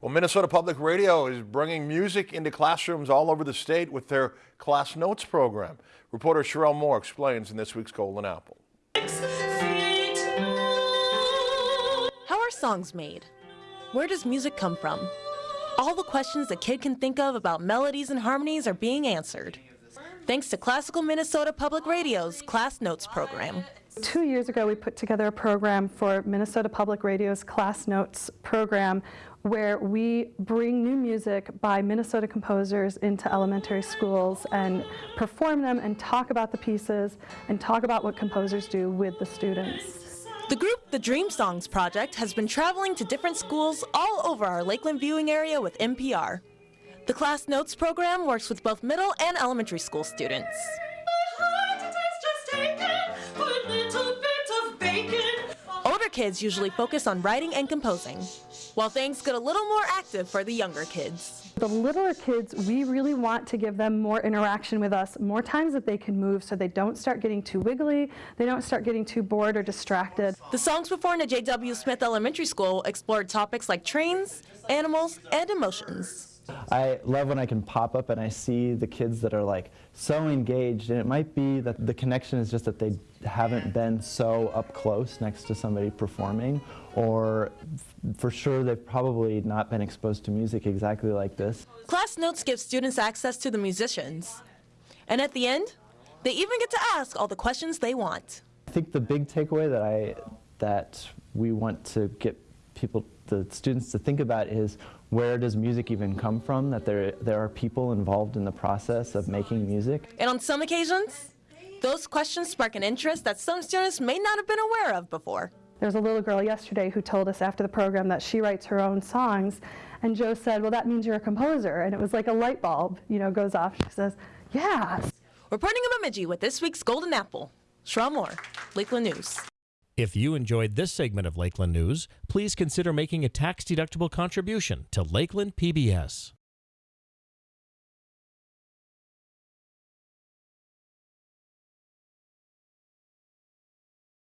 Well, Minnesota Public Radio is bringing music into classrooms all over the state with their Class Notes program. Reporter Sherelle Moore explains in this week's Golden Apple. How are songs made? Where does music come from? All the questions a kid can think of about melodies and harmonies are being answered. Thanks to Classical Minnesota Public Radio's Class Notes program. Two years ago, we put together a program for Minnesota Public Radio's Class Notes program where we bring new music by Minnesota composers into elementary schools and perform them and talk about the pieces and talk about what composers do with the students. The group, the Dream Songs Project, has been traveling to different schools all over our Lakeland viewing area with MPR. The Class Notes program works with both middle and elementary school students. Older kids usually focus on writing and composing, while things get a little more active for the younger kids. The littler kids, we really want to give them more interaction with us, more times that they can move so they don't start getting too wiggly, they don't start getting too bored or distracted. The songs performed at J.W. Smith Elementary School explored topics like trains, animals, and emotions. I love when I can pop up and I see the kids that are like so engaged and it might be that the connection is just that they haven't been so up close next to somebody performing or for sure they've probably not been exposed to music exactly like this. Class Notes gives students access to the musicians. And at the end, they even get to ask all the questions they want. I think the big takeaway that I that we want to get people the students to think about is where does music even come from, that there, there are people involved in the process of making music. And on some occasions, those questions spark an interest that some students may not have been aware of before. There was a little girl yesterday who told us after the program that she writes her own songs, and Joe said, well, that means you're a composer, and it was like a light bulb, you know, goes off. She says, yes. Reporting in Bemidji with this week's Golden Apple, Sherelle Moore, Lakeland News. If you enjoyed this segment of Lakeland News, please consider making a tax-deductible contribution to Lakeland PBS.